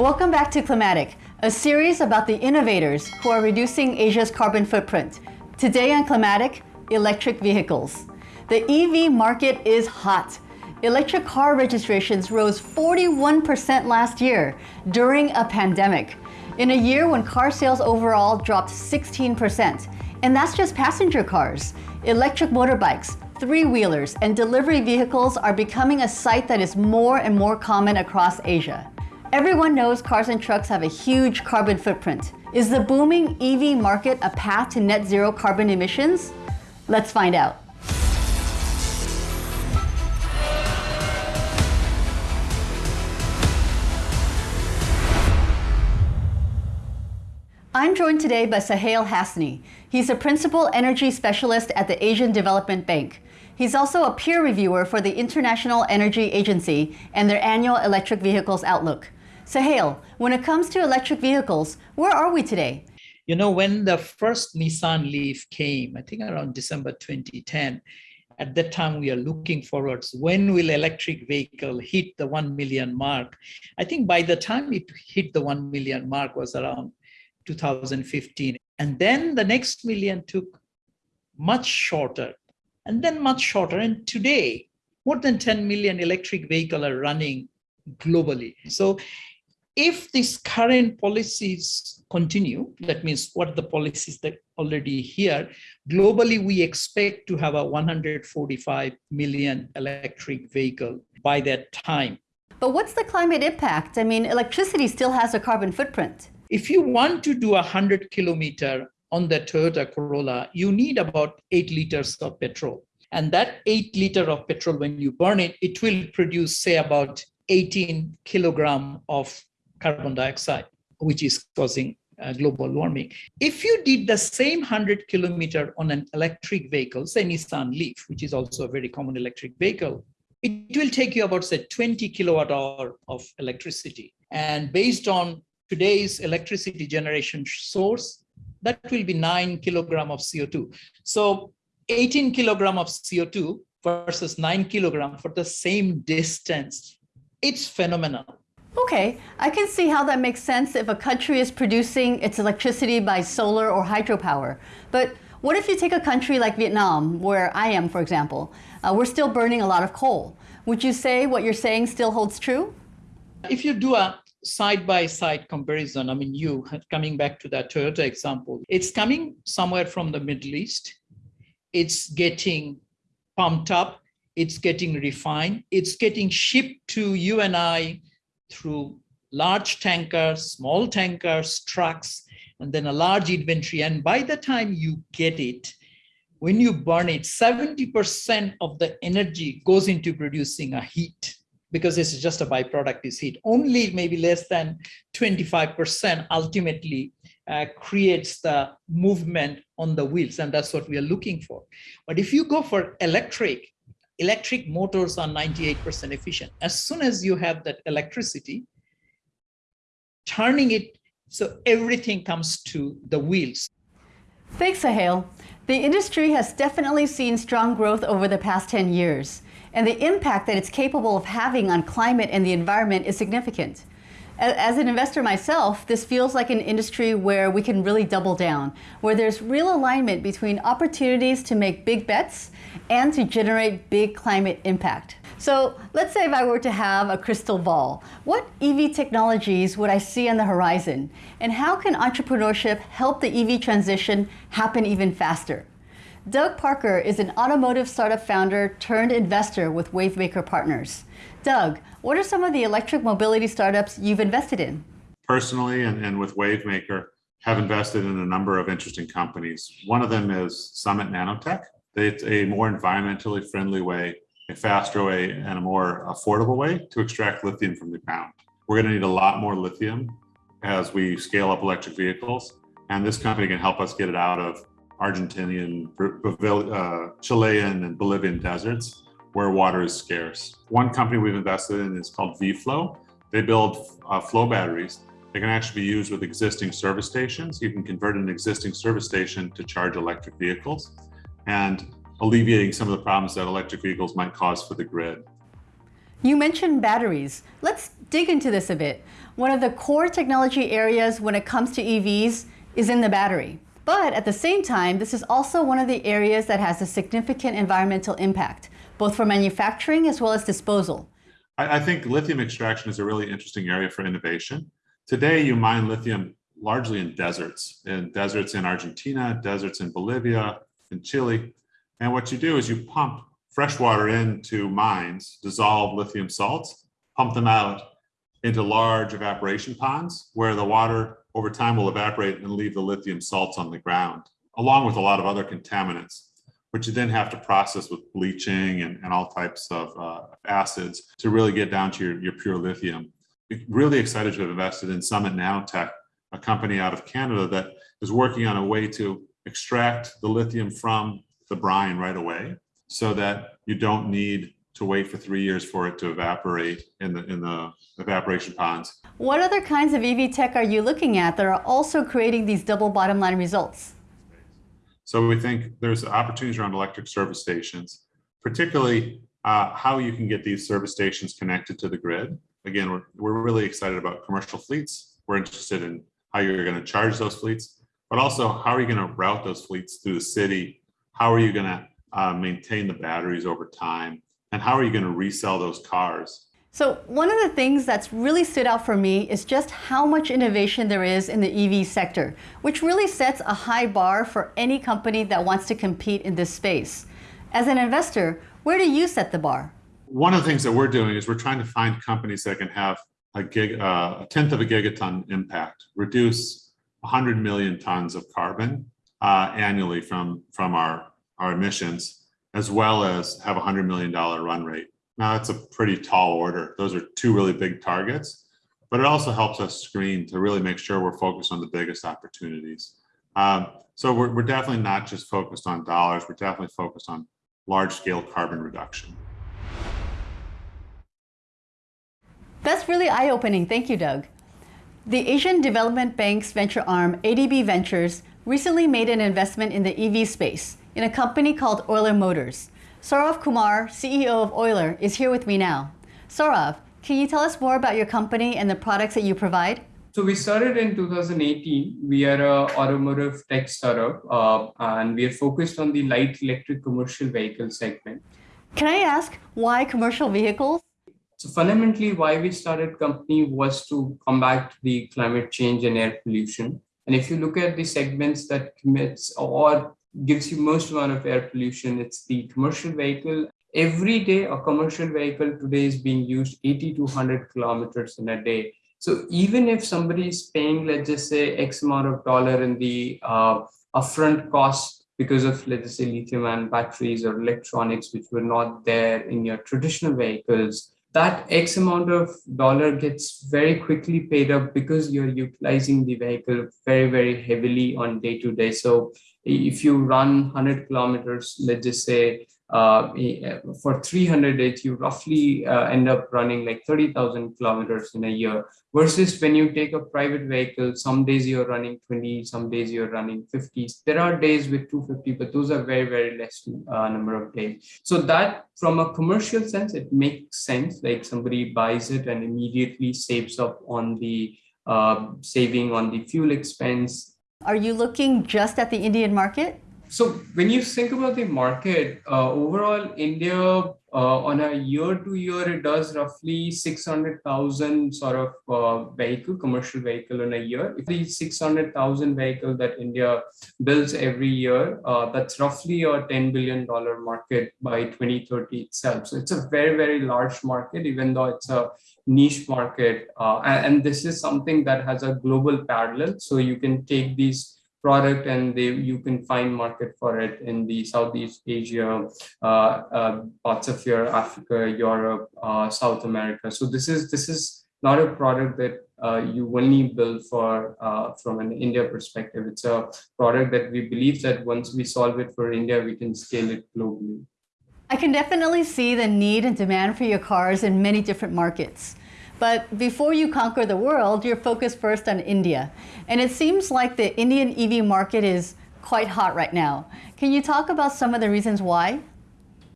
Welcome back to Climatic, a series about the innovators who are reducing Asia's carbon footprint. Today on Climatic, electric vehicles. The EV market is hot. Electric car registrations rose 41% last year during a pandemic. In a year when car sales overall dropped 16%. And that's just passenger cars. Electric motorbikes, three-wheelers, and delivery vehicles are becoming a sight that is more and more common across Asia. Everyone knows cars and trucks have a huge carbon footprint. Is the booming EV market a path to net zero carbon emissions? Let's find out. I'm joined today by Sohail Hasnie. He's a principal energy specialist at the Asian Development Bank. He's also a peer reviewer for the International Energy Agency and their annual electric vehicles outlook. Sohail, when it comes to electric vehicles, where are we today? You know, when the first Nissan Leaf came, I think around December 2010, at that time we are looking forwards when will electric vehicle hit the 1 million mark? I think by the time it hit the 1 million mark was around 2015 and then the next million took much shorter and then much shorter. And today more than 10 million electric vehicle are running globally. So if these current policies continue, that means what the policies that already here, globally, we expect to have a 145 million electric vehicle by that time. But what's the climate impact? I mean, electricity still has a carbon footprint. If you want to do a 100 kilometer on the Toyota Corolla, you need about eight liters of petrol. And that eight liter of petrol, when you burn it, it will produce, say, about 18 kilogram of carbon dioxide, which is causing uh, global warming. If you did the same 100 kilometer on an electric vehicle, say Nissan Leaf, which is also a very common electric vehicle, it will take you about say 20 kilowatt hour of electricity. And based on today's electricity generation source, that will be nine kilogram of CO2. So 18 kilogram of CO2 versus nine kilogram for the same distance, it's phenomenal. Okay, I can see how that makes sense if a country is producing its electricity by solar or hydropower. But what if you take a country like Vietnam, where I am, for example? Uh, we're still burning a lot of coal. Would you say what you're saying still holds true? If you do a side-by-side -side comparison, I mean, you, coming back to that Toyota example, it's coming somewhere from the Middle East. It's getting pumped up. It's getting refined. It's getting shipped to you and I through large tankers, small tankers, trucks, and then a large inventory. And by the time you get it, when you burn it, 70% of the energy goes into producing a heat because this is just a byproduct is heat. Only maybe less than 25% ultimately uh, creates the movement on the wheels. And that's what we are looking for. But if you go for electric, electric motors are 98% efficient. As soon as you have that electricity, turning it so everything comes to the wheels. Thanks, Sohail. The industry has definitely seen strong growth over the past 10 years, and the impact that it's capable of having on climate and the environment is significant. As an investor myself, this feels like an industry where we can really double down, where there's real alignment between opportunities to make big bets and to generate big climate impact. So let's say if I were to have a crystal ball, what EV technologies would I see on the horizon? And how can entrepreneurship help the EV transition happen even faster? Doug Parker is an automotive startup founder turned investor with Wavemaker Partners. Doug, what are some of the electric mobility startups you've invested in? Personally and, and with Wavemaker, have invested in a number of interesting companies. One of them is Summit Nanotech. It's a more environmentally friendly way, a faster way, and a more affordable way to extract lithium from the ground. We're going to need a lot more lithium as we scale up electric vehicles, and this company can help us get it out of Argentinian, uh, Chilean, and Bolivian deserts where water is scarce. One company we've invested in is called VFlow. They build uh, flow batteries. They can actually be used with existing service stations. You can convert an existing service station to charge electric vehicles and alleviating some of the problems that electric vehicles might cause for the grid. You mentioned batteries. Let's dig into this a bit. One of the core technology areas when it comes to EVs is in the battery. But at the same time, this is also one of the areas that has a significant environmental impact, both for manufacturing as well as disposal. I, I think lithium extraction is a really interesting area for innovation. Today, you mine lithium largely in deserts, in deserts in Argentina, deserts in Bolivia, in Chile. And what you do is you pump fresh water into mines, dissolve lithium salts, pump them out into large evaporation ponds where the water over time will evaporate and leave the lithium salts on the ground, along with a lot of other contaminants, which you then have to process with bleaching and, and all types of uh, acids to really get down to your, your pure lithium. Really excited to have invested in Summit Nanotech, a company out of Canada that is working on a way to extract the lithium from the brine right away so that you don't need to wait for three years for it to evaporate in the in the evaporation ponds. What other kinds of EV tech are you looking at that are also creating these double bottom line results? So we think there's opportunities around electric service stations, particularly uh, how you can get these service stations connected to the grid. Again, we're, we're really excited about commercial fleets. We're interested in how you're going to charge those fleets, but also how are you going to route those fleets through the city? How are you going to uh, maintain the batteries over time? And how are you going to resell those cars? So one of the things that's really stood out for me is just how much innovation there is in the EV sector, which really sets a high bar for any company that wants to compete in this space. As an investor, where do you set the bar? One of the things that we're doing is we're trying to find companies that can have a, gig, uh, a tenth of a gigaton impact, reduce 100 million tons of carbon uh, annually from, from our, our emissions, as well as have a $100 million run rate. Now, that's a pretty tall order. Those are two really big targets, but it also helps us screen to really make sure we're focused on the biggest opportunities. Um, so we're, we're definitely not just focused on dollars, we're definitely focused on large scale carbon reduction. That's really eye opening. Thank you, Doug. The Asian Development Bank's venture arm, ADB Ventures, recently made an investment in the EV space in a company called Euler Motors. Saurav Kumar, CEO of Euler, is here with me now. Saurav, can you tell us more about your company and the products that you provide? So we started in 2018. We are a automotive tech startup, uh, and we are focused on the light electric commercial vehicle segment. Can I ask why commercial vehicles? So fundamentally, why we started company was to combat the climate change and air pollution. And if you look at the segments that commits or gives you most amount of air pollution. It's the commercial vehicle. Every day, a commercial vehicle today is being used 80 to 100 kilometers in a day. So even if somebody is paying, let's just say, X amount of dollar in the uh, upfront cost because of, let's just say, lithium ion batteries or electronics, which were not there in your traditional vehicles, that X amount of dollar gets very quickly paid up because you're utilizing the vehicle very, very heavily on day to day. So if you run 100 kilometers, let's just say uh, for 300 days, you roughly uh, end up running like 30,000 kilometers in a year. Versus when you take a private vehicle, some days you're running 20, some days you're running 50. There are days with 250, but those are very, very less uh, number of days. So that from a commercial sense, it makes sense. Like somebody buys it and immediately saves up on the uh, saving on the fuel expense, are you looking just at the Indian market? So when you think about the market, uh, overall India uh, on a year to year, it does roughly 600,000 sort of uh, vehicle, commercial vehicle in a year. If the 600,000 vehicle that India builds every year, uh, that's roughly a $10 billion market by 2030 itself. So it's a very, very large market, even though it's a niche market. Uh, and, and, this is something that has a global parallel. So you can take these product and they, you can find market for it in the Southeast Asia, uh, uh, parts of your Africa, Europe, uh, South America. So this is this is not a product that uh, you only build for uh, from an India perspective. It's a product that we believe that once we solve it for India, we can scale it globally. I can definitely see the need and demand for your cars in many different markets. But before you conquer the world, you're focused first on India. And it seems like the Indian EV market is quite hot right now. Can you talk about some of the reasons why?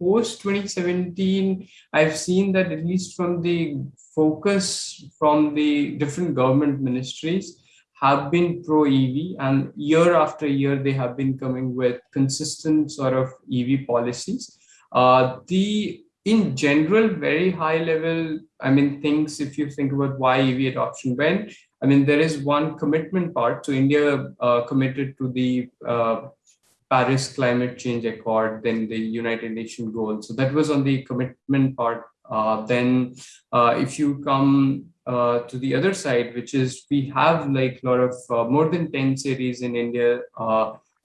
post 2017, I've seen that at least from the focus from the different government ministries have been pro EV, and year after year they have been coming with consistent sort of EV policies. Uh, the in general, very high level, I mean, things, if you think about why EV adoption went, I mean, there is one commitment part. So India uh, committed to the uh, Paris Climate Change Accord, then the United Nations goal. So that was on the commitment part. Uh, then uh, if you come uh, to the other side, which is we have like a lot of uh, more than 10 cities in India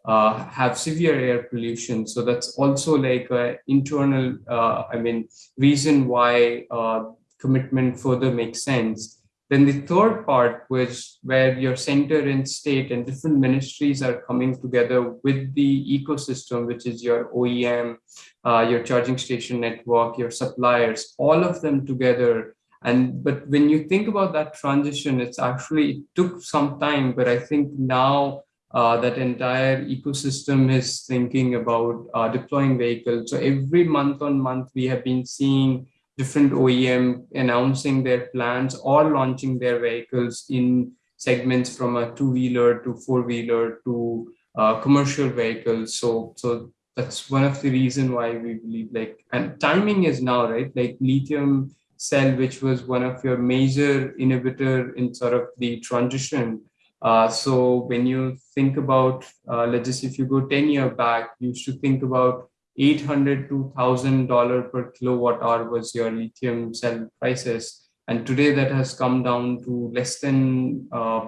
uh, have severe air pollution. So that's also like an internal, uh, I mean, reason why uh, commitment further makes sense. Then the third part was where your center and state and different ministries are coming together with the ecosystem, which is your OEM, uh, your charging station network, your suppliers, all of them together. And but when you think about that transition, it's actually it took some time, but I think now uh, that entire ecosystem is thinking about uh, deploying vehicles. So every month on month, we have been seeing different OEM announcing their plans or launching their vehicles in segments from a two-wheeler to four-wheeler to uh, commercial vehicles. So, so that's one of the reason why we believe like, and timing is now, right? Like lithium cell, which was one of your major inhibitor in sort of the transition uh, so when you think about, uh, let's just if you go 10 year back, you should think about 800 to $1,000 per kilowatt hour was your lithium cell prices. And today that has come down to less than uh,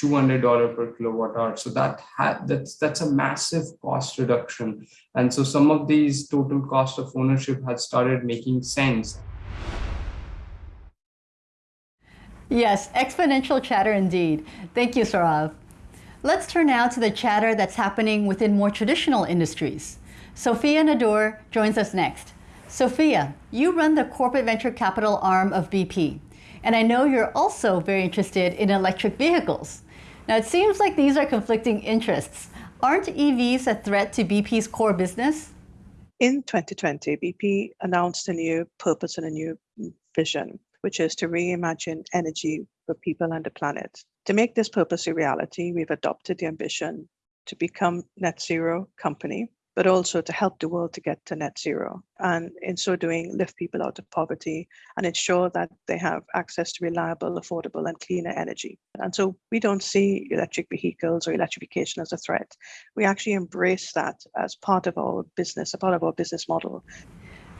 $200 per kilowatt hour. So that that's that's a massive cost reduction. And so some of these total cost of ownership has started making sense. Yes, exponential chatter indeed. Thank you, Saurav. Let's turn now to the chatter that's happening within more traditional industries. Sophia Nadur joins us next. Sophia, you run the corporate venture capital arm of BP, and I know you're also very interested in electric vehicles. Now, it seems like these are conflicting interests. Aren't EVs a threat to BP's core business? In 2020, BP announced a new purpose and a new vision which is to reimagine energy for people and the planet. To make this purpose a reality, we've adopted the ambition to become net zero company, but also to help the world to get to net zero. And in so doing, lift people out of poverty and ensure that they have access to reliable, affordable, and cleaner energy. And so we don't see electric vehicles or electrification as a threat. We actually embrace that as part of our business, a part of our business model.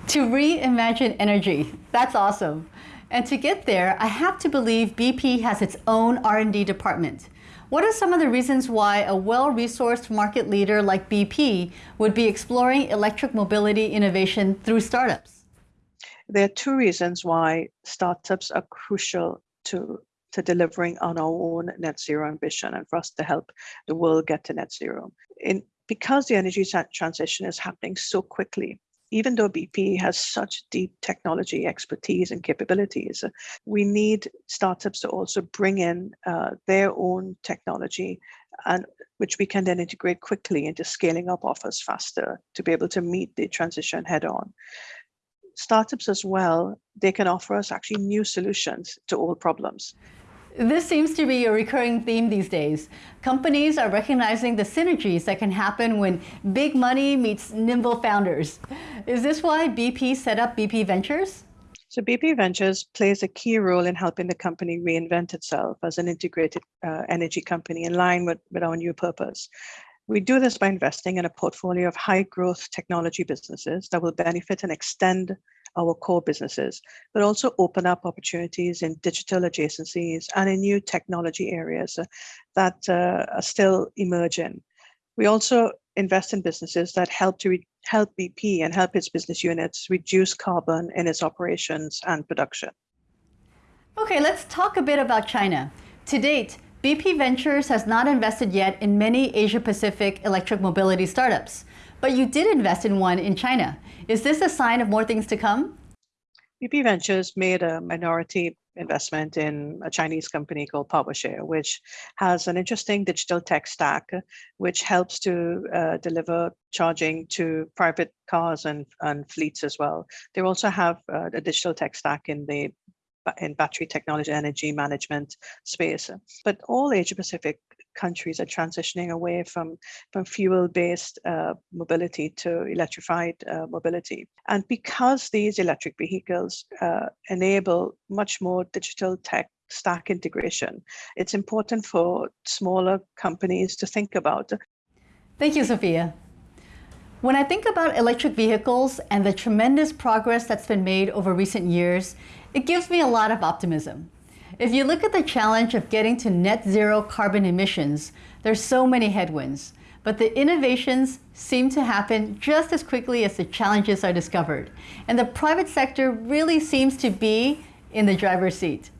To reimagine energy, that's awesome. And to get there, I have to believe BP has its own R&D department. What are some of the reasons why a well-resourced market leader like BP would be exploring electric mobility innovation through startups? There are two reasons why startups are crucial to, to delivering on our own net zero ambition and for us to help the world get to net zero. In, because the energy transition is happening so quickly, even though BP has such deep technology expertise and capabilities, we need startups to also bring in uh, their own technology and which we can then integrate quickly into scaling up offers faster to be able to meet the transition head on. Startups as well, they can offer us actually new solutions to old problems. This seems to be a recurring theme these days. Companies are recognizing the synergies that can happen when big money meets nimble founders. Is this why BP set up BP Ventures? So BP Ventures plays a key role in helping the company reinvent itself as an integrated uh, energy company in line with, with our new purpose. We do this by investing in a portfolio of high growth technology businesses that will benefit and extend our core businesses, but also open up opportunities in digital adjacencies and in new technology areas uh, that uh, are still emerging. We also invest in businesses that help to help BP and help its business units reduce carbon in its operations and production. Okay, let's talk a bit about China. To date, BP Ventures has not invested yet in many Asia Pacific electric mobility startups, but you did invest in one in China. Is this a sign of more things to come? BP Ventures made a minority investment in a Chinese company called PowerShare, which has an interesting digital tech stack, which helps to uh, deliver charging to private cars and, and fleets as well. They also have uh, a digital tech stack in the in battery technology, energy management space. But all Asia Pacific countries are transitioning away from, from fuel-based uh, mobility to electrified uh, mobility. And because these electric vehicles uh, enable much more digital tech stack integration, it's important for smaller companies to think about. Thank you, Sophia. When I think about electric vehicles and the tremendous progress that's been made over recent years, it gives me a lot of optimism. If you look at the challenge of getting to net zero carbon emissions, there's so many headwinds, but the innovations seem to happen just as quickly as the challenges are discovered. And the private sector really seems to be in the driver's seat.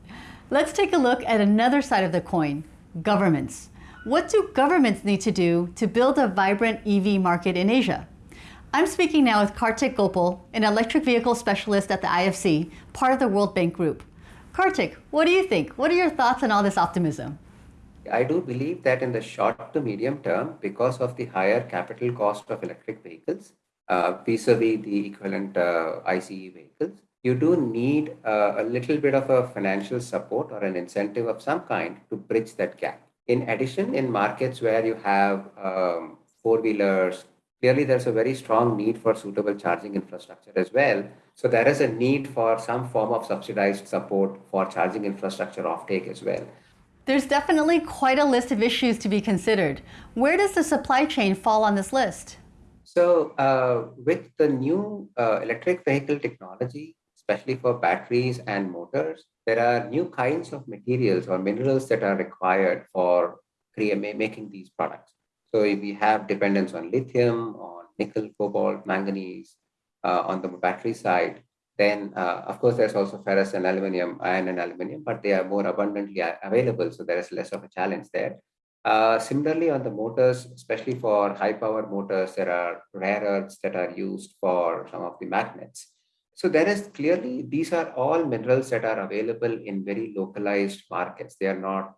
Let's take a look at another side of the coin, governments. What do governments need to do to build a vibrant EV market in Asia? I'm speaking now with Kartik Gopal, an electric vehicle specialist at the IFC, part of the World Bank Group. Kartik, what do you think? What are your thoughts on all this optimism? I do believe that in the short to medium term, because of the higher capital cost of electric vehicles, uh, vis-a-vis the equivalent uh, ICE vehicles, you do need uh, a little bit of a financial support or an incentive of some kind to bridge that gap. In addition, in markets where you have um, four-wheelers, clearly there's a very strong need for suitable charging infrastructure as well. So there is a need for some form of subsidized support for charging infrastructure offtake as well. There's definitely quite a list of issues to be considered. Where does the supply chain fall on this list? So uh, with the new uh, electric vehicle technology, especially for batteries and motors, there are new kinds of materials or minerals that are required for making these products. So if we have dependence on lithium, on nickel, cobalt, manganese uh, on the battery side, then uh, of course there's also ferrous and aluminum, iron and aluminum, but they are more abundantly available. So there is less of a challenge there. Uh, similarly, on the motors, especially for high power motors, there are rare earths that are used for some of the magnets. So there is clearly, these are all minerals that are available in very localized markets. They are not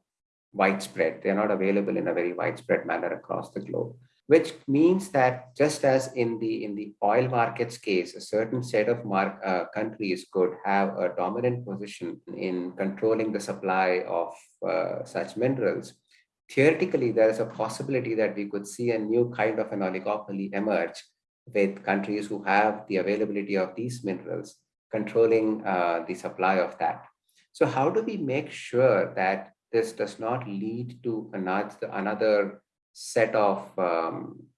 widespread. They're not available in a very widespread manner across the globe, which means that just as in the in the oil markets case, a certain set of mark, uh, countries could have a dominant position in controlling the supply of uh, such minerals. Theoretically, there is a possibility that we could see a new kind of an oligopoly emerge with countries who have the availability of these minerals controlling uh, the supply of that. So how do we make sure that this does not lead to another, set of um,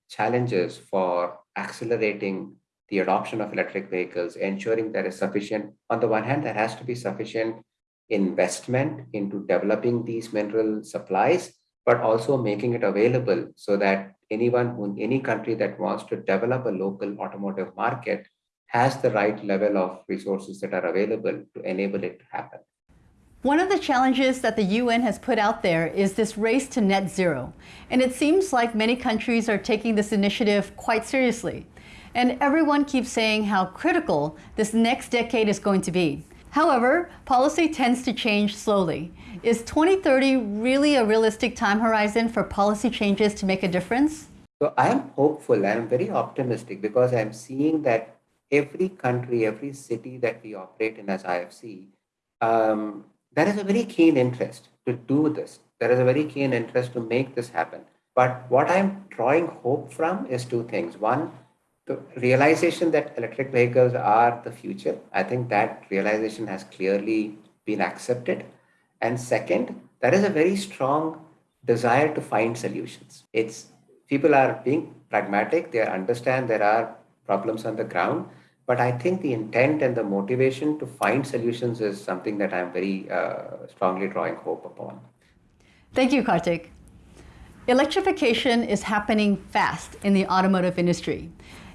challenges for accelerating the adoption of electric vehicles, ensuring there is sufficient, on the one hand, there has to be sufficient investment into developing these mineral supplies, but also making it available so that anyone in any country that wants to develop a local automotive market has the right level of resources that are available to enable it to happen. One of the challenges that the UN has put out there is this race to net zero. And it seems like many countries are taking this initiative quite seriously. And everyone keeps saying how critical this next decade is going to be. However, policy tends to change slowly. Is 2030 really a realistic time horizon for policy changes to make a difference? So I am hopeful and I'm very optimistic because I'm seeing that every country, every city that we operate in as IFC um, there is a very keen interest to do this. There is a very keen interest to make this happen. But what I'm drawing hope from is two things. One, the realization that electric vehicles are the future. I think that realization has clearly been accepted. And second, there is a very strong desire to find solutions. It's people are being pragmatic. They understand there are problems on the ground but I think the intent and the motivation to find solutions is something that I'm very uh, strongly drawing hope upon. Thank you, Kartik. Electrification is happening fast in the automotive industry.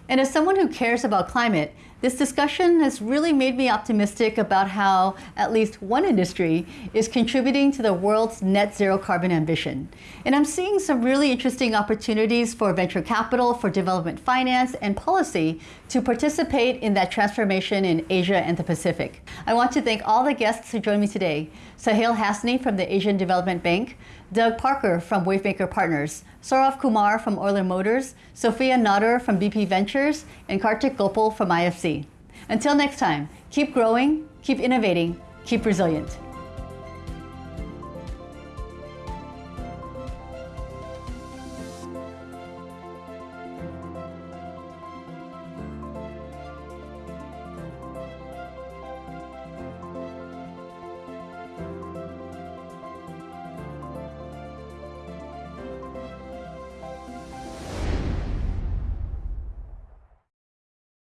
And as someone who cares about climate, This discussion has really made me optimistic about how at least one industry is contributing to the world's net zero carbon ambition. And I'm seeing some really interesting opportunities for venture capital, for development finance, and policy to participate in that transformation in Asia and the Pacific. I want to thank all the guests who joined me today. Sohail Hasnie from the Asian Development Bank, Doug Parker from Wavemaker Partners, Saurav Kumar from Euler Motors, Sophia Nadur from BP Ventures, and Kartik Gopal from IFC. Until next time, keep growing, keep innovating, keep resilient.